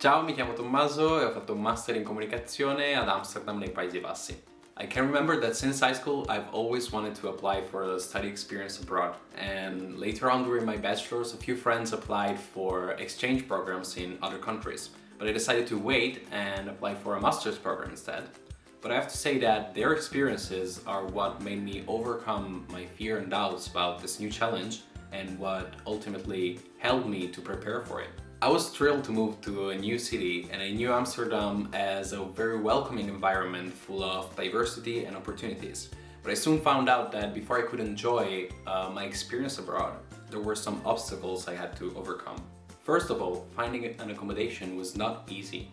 Ciao, mi chiamo Tommaso e ho fatto un master in comunicazione ad Amsterdam nei Paesi Bassi. I can remember that since high school I've always wanted to apply for a study experience abroad and later on during my bachelor's a few friends applied for exchange programs in other countries but I decided to wait and apply for a master's program instead. But I have to say that their experiences are what made me overcome my fear and doubts about this new challenge and what ultimately helped me to prepare for it. I was thrilled to move to a new city and I knew Amsterdam as a very welcoming environment full of diversity and opportunities. But I soon found out that before I could enjoy uh, my experience abroad, there were some obstacles I had to overcome. First of all, finding an accommodation was not easy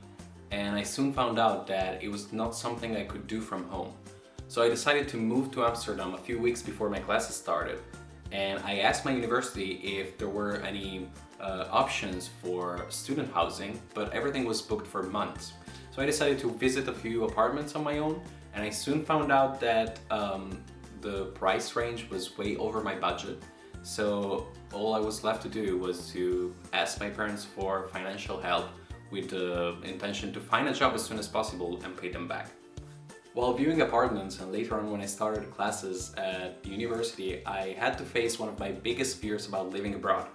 and I soon found out that it was not something I could do from home. So I decided to move to Amsterdam a few weeks before my classes started and I asked my university if there were any uh, options for student housing, but everything was booked for months. So I decided to visit a few apartments on my own and I soon found out that um, the price range was way over my budget. So all I was left to do was to ask my parents for financial help with the intention to find a job as soon as possible and pay them back. While viewing apartments and later on when I started classes at university, I had to face one of my biggest fears about living abroad,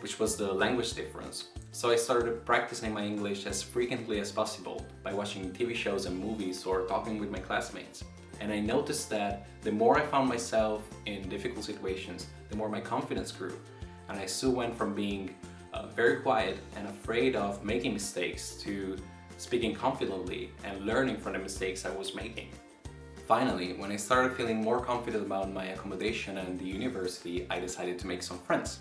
which was the language difference. So I started practicing my English as frequently as possible by watching TV shows and movies or talking with my classmates. And I noticed that the more I found myself in difficult situations, the more my confidence grew. And I soon went from being uh, very quiet and afraid of making mistakes to speaking confidently and learning from the mistakes I was making. Finally, when I started feeling more confident about my accommodation and the university, I decided to make some friends.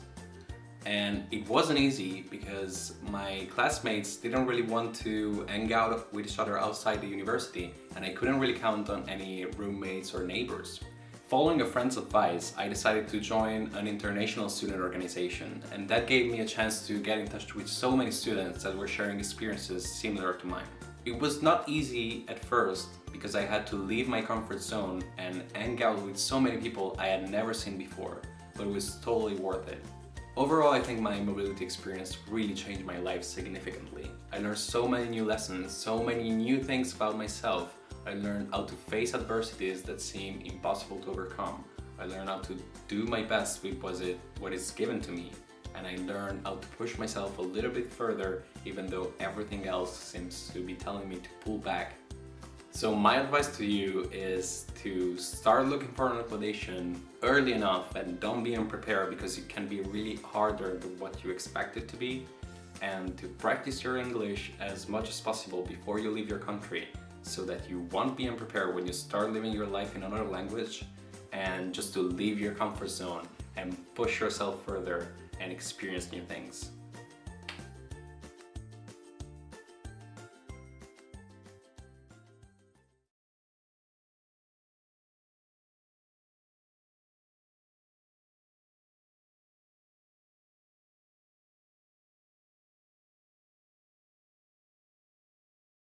And it wasn't easy because my classmates didn't really want to hang out with each other outside the university and I couldn't really count on any roommates or neighbors. Following a friend's advice, I decided to join an international student organization and that gave me a chance to get in touch with so many students that were sharing experiences similar to mine. It was not easy at first because I had to leave my comfort zone and hang out with so many people I had never seen before, but it was totally worth it. Overall, I think my mobility experience really changed my life significantly. I learned so many new lessons, so many new things about myself, I learned how to face adversities that seem impossible to overcome. I learned how to do my best with what, is given to me. And I learned how to push myself a little bit further even though everything else seems to be telling me to pull back. So my advice to you is to start looking for an accommodation early enough and don't be unprepared because it can be really harder than what you expect it to be and to practice your English as much as possible before you leave your country so that you won't be unprepared when you start living your life in another language and just to leave your comfort zone and push yourself further and experience new things.